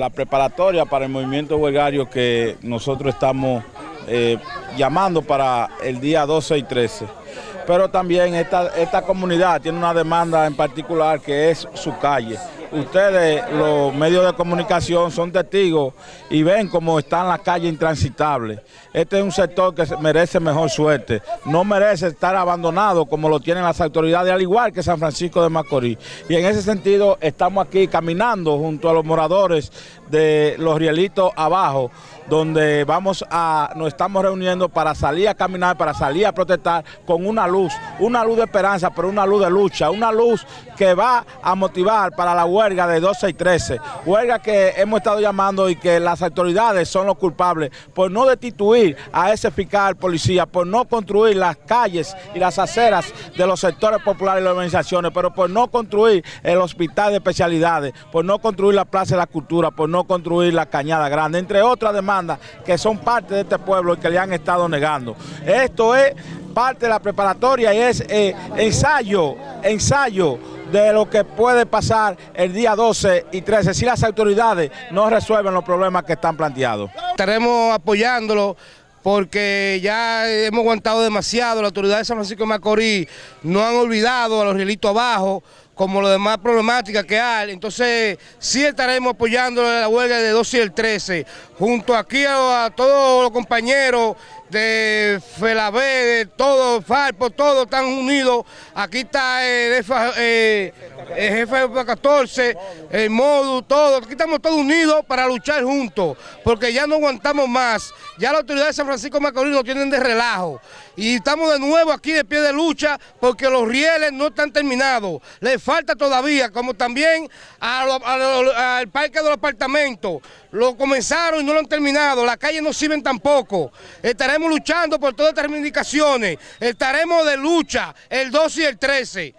la preparatoria para el movimiento huelgario que nosotros estamos eh, llamando para el día 12 y 13. Pero también esta, esta comunidad tiene una demanda en particular que es su calle ustedes, los medios de comunicación, son testigos y ven cómo están las calles intransitables. Este es un sector que merece mejor suerte, no merece estar abandonado como lo tienen las autoridades, al igual que San Francisco de Macorís. Y en ese sentido estamos aquí caminando junto a los moradores de los rielitos abajo, donde vamos a, nos estamos reuniendo para salir a caminar, para salir a protestar con una luz, una luz de esperanza, pero una luz de lucha, una luz que va a motivar para la huelga de 12 y 13, huelga que hemos estado llamando y que las autoridades son los culpables por no destituir a ese fiscal policía, por no construir las calles y las aceras de los sectores populares y las organizaciones, pero por no construir el hospital de especialidades, por no construir la plaza de la cultura, por no construir la cañada grande, entre otras demandas que son parte de este pueblo y que le han estado negando. Esto es parte de la preparatoria y es eh, ensayo, ensayo de lo que puede pasar el día 12 y 13 si las autoridades no resuelven los problemas que están planteados. Estaremos apoyándolo porque ya hemos aguantado demasiado, las autoridades de San Francisco de Macorís no han olvidado a los rielitos abajo, como las demás problemáticas que hay. Entonces, sí estaremos apoyando la huelga de 12 y el 13, junto aquí a, todos los compañeros de FELAB, de todos, FARPO, todos están unidos. Aquí está el, eh, el jefe de 14, el MODU, todos. Aquí estamos todos unidos para luchar juntos, porque ya no aguantamos más. Ya las autoridades de San Francisco Macorís nos tienen de relajo. Y estamos de nuevo aquí de pie de lucha porque los rieles no están terminados. Le falta todavía, como también al parque de los apartamentos. Lo comenzaron y no lo han terminado. Las calles no sirven tampoco. Estaremos luchando por todas estas reivindicaciones. Estaremos de lucha el 12 y el 13.